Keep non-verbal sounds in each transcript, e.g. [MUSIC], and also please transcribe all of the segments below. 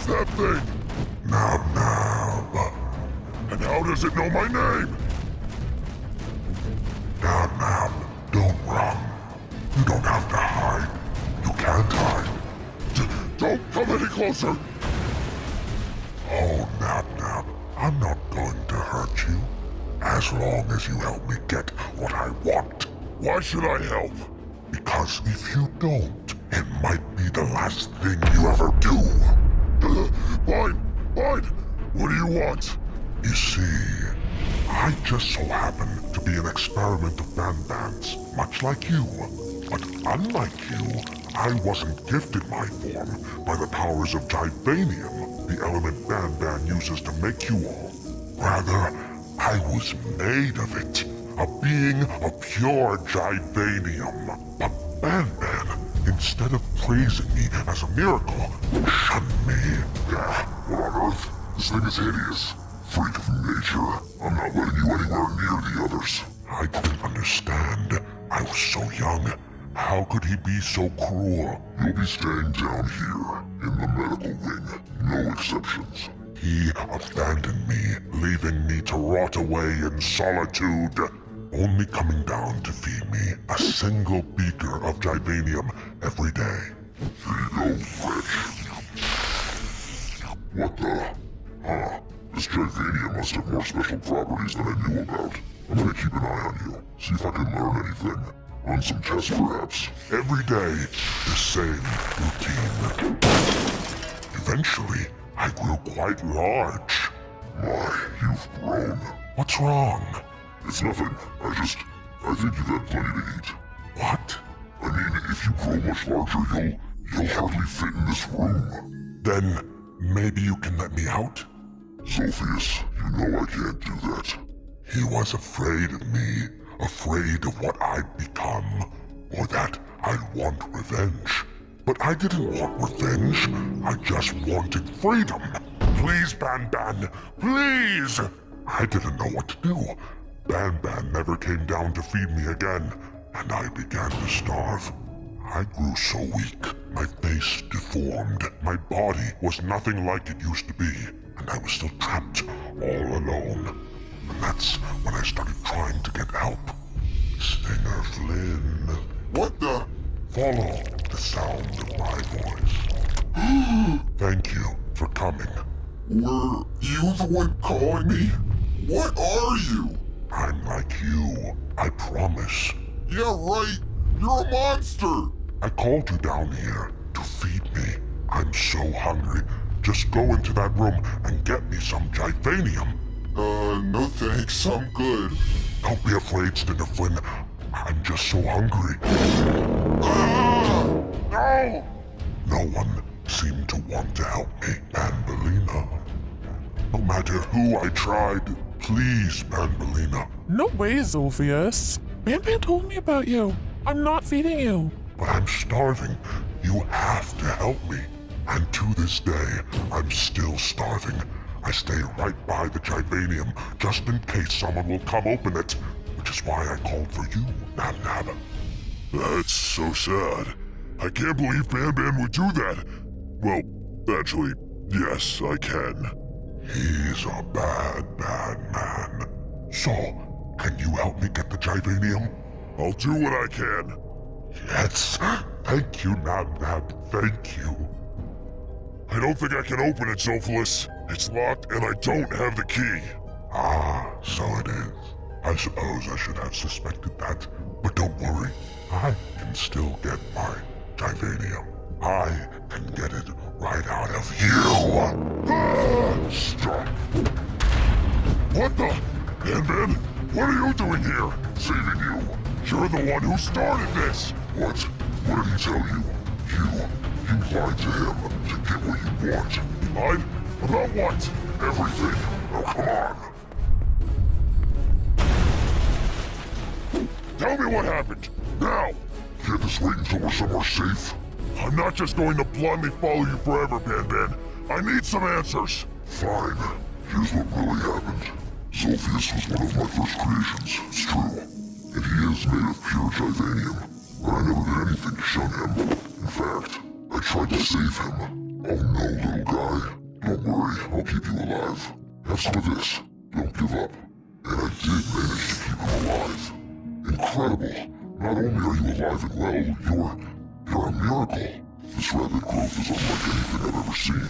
is that thing? Nab Nab. And how does it know my name? Nab Nab, don't run. You don't have to hide. You can't hide. D don't come any closer. Oh, Nab Nab, I'm not going to hurt you. As long as you help me get what I want. Why should I help? Because if you don't, it might be the last thing you ever do. Fine, fine. What do you want? You see, I just so happen to be an experiment of Banban's, much like you. But unlike you, I wasn't gifted my form by the powers of Givanium, the element Banban uses to make you all. Rather, I was made of it, a being of pure Givanium. But Banban, instead of praising me as a miracle, shunned me. Yeah, what on earth? This thing is hideous. Freak of nature. I'm not letting you anywhere near the others. I didn't understand. I was so young. How could he be so cruel? You'll be staying down here, in the medical wing. No exceptions. He abandoned me, leaving me to rot away in solitude. Only coming down to feed me a single beaker of Givanium every day. Here you go, Wretch. What the? Huh. This Givanium must have more special properties than I knew about. I'm gonna keep an eye on you, see if I can learn anything. Run some tests, perhaps. Every day, the same routine. Eventually, I grew quite large. My, you've grown. What's wrong? It's nothing. I just... I think you've had plenty to eat. What? I mean, if you grow much larger, you'll... you'll hardly fit in this room. Then, maybe you can let me out? Zolphius, you know I can't do that. He was afraid of me, afraid of what I'd become, or that I'd want revenge. But I didn't want revenge, I just wanted freedom. Please, Banban, please! I didn't know what to do. Banban never came down to feed me again, and I began to starve. I grew so weak, my face deformed, my body was nothing like it used to be, and I was still trapped all alone. And that's when I started trying to get help. Stinger Flynn. What the? Follow the sound of my voice. [GASPS] Thank you for coming. Were you the one calling me? What are you? I'm like you, I promise. Yeah, right. You're a monster. I called you down here to feed me. I'm so hungry. Just go into that room and get me some Givanium. Uh, no thanks. I'm good. Don't be afraid, Stinger Flynn. I'm just so hungry. Ah! No! No one seemed to want to help me, Banbaleena. No matter who I tried, please, Banbaleena. No way, Zolphius. Banban told me about you. I'm not feeding you. But I'm starving. You have to help me. And to this day, I'm still starving. I stay right by the Givanium, just in case someone will come open it. Which is why I called for you, Nab Nab. That's so sad. I can't believe Ban Ban would do that. Well, actually, yes, I can. He's a bad, bad man. So, can you help me get the Givanium? I'll do what I can. Yes. Thank you, Nab Nab. Thank you. I don't think I can open it, Zolphius. It's locked and I don't have the key. Ah, so it is. I suppose I should have suspected that. But don't worry. I can still get my Givanium. I can get it right out of you. Ah! Stop. What the? Ban, what are you doing here? Saving you. You're the one who started this. What? What did he tell you? You, you lied to him to get what you want. Lied? About what? Everything. Now come on. Tell me what happened. Now. Can't just wait until we're somewhere safe? I'm not just going to blindly follow you forever, Ban Ban. I need some answers. Fine. Here's what really happened. Zolphius was one of my first creations, it's true. And he is made of pure Givanium. But I never did anything to shun him. In fact, I tried to save him. Oh no, little guy. Don't worry, I'll keep you alive. Have some of this. Don't give up. And I did manage to keep him alive. Incredible. Not only are you alive and well, you're... you're a miracle. This rapid growth is unlike anything I've ever seen.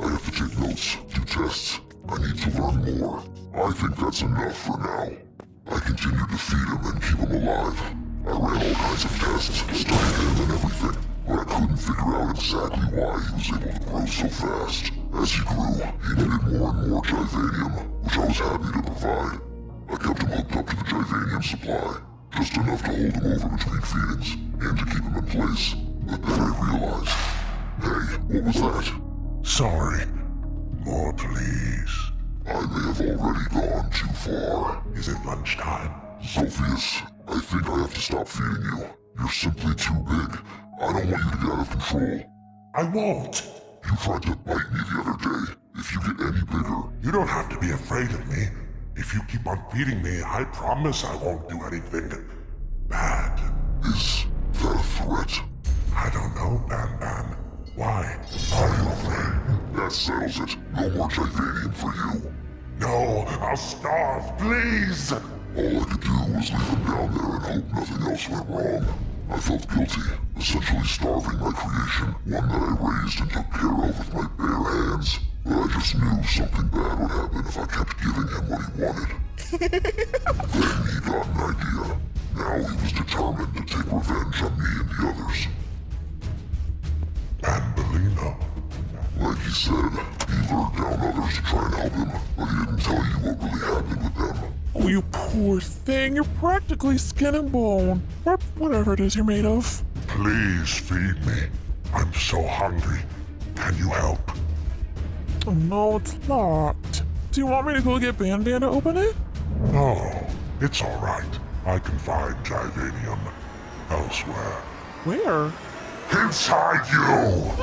I have to take notes, do tests. I need to learn more. I think that's enough for now. I continued to feed him and keep him alive. I ran all kinds of tests, studied him and everything, but I couldn't figure out exactly why he was able to grow so fast. As he grew, he needed more and more Givanium, which I was happy to provide. I kept him hooked up to the Givanium supply, just enough to hold him over between feedings, and to keep him in place. But then I realized... Hey, what was that? Sorry. More, please. I may have already gone too far. Is it lunchtime? Zolphius, I think I have to stop feeding you. You're simply too big. I don't want you to get out of control. I won't. You tried to bite me the other day. If you get any bigger, You don't have to be afraid of me. If you keep on feeding me, I promise I won't do anything bad. is that a threat? I don't know, Ban Ban. Why? Are you afraid? That settles it. No more Givanium for you. No, I'll starve, please! All I could do was leave him down there and hope nothing else went wrong. I felt guilty, essentially starving my creation, one that I raised and took care of with my bare hands. But I just knew something bad would happen if I kept giving him what he wanted. [LAUGHS] then he got an idea. Now he was determined to take revenge on me and the others. Banbaleena. Like he said, he lured down others to try and help him, but he didn't tell you what really happened with them. Oh, you poor thing. You're practically skin and bone. Or whatever it is you're made of. Please feed me. I'm so hungry. Can you help? Oh, no, it's locked. Do you want me to go get Ban Ban to open it? No, it's all right. I can find Givanium elsewhere. Where? Inside you!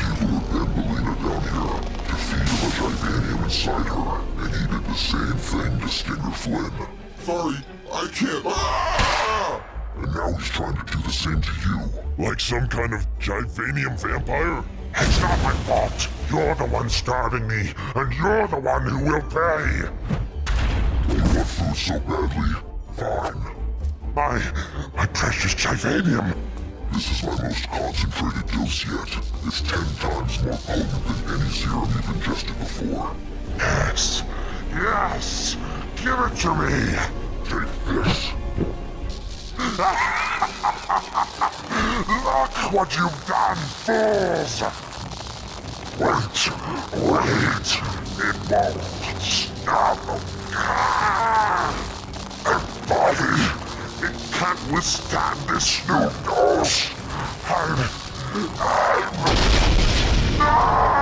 He lured Banbaleena down here to feed him a Givanium inside her, and he did the same thing to Stinger Flynn. Sorry, I can't. Ah! And now he's trying to do the same to you. Like some kind of Givanium vampire? It's not my fault. You're the one starving me, and you're the one who will pay. You want food so badly? Fine. My, my precious Givanium. This is my most concentrated dose yet. It's ten times more potent than any serum you've ingested before. Yes, yes. Give it to me. Take this. Look what you've done, fools! Wait, wait. It won't stop. Ah! Body, it can't withstand this new dose. I'm, I'm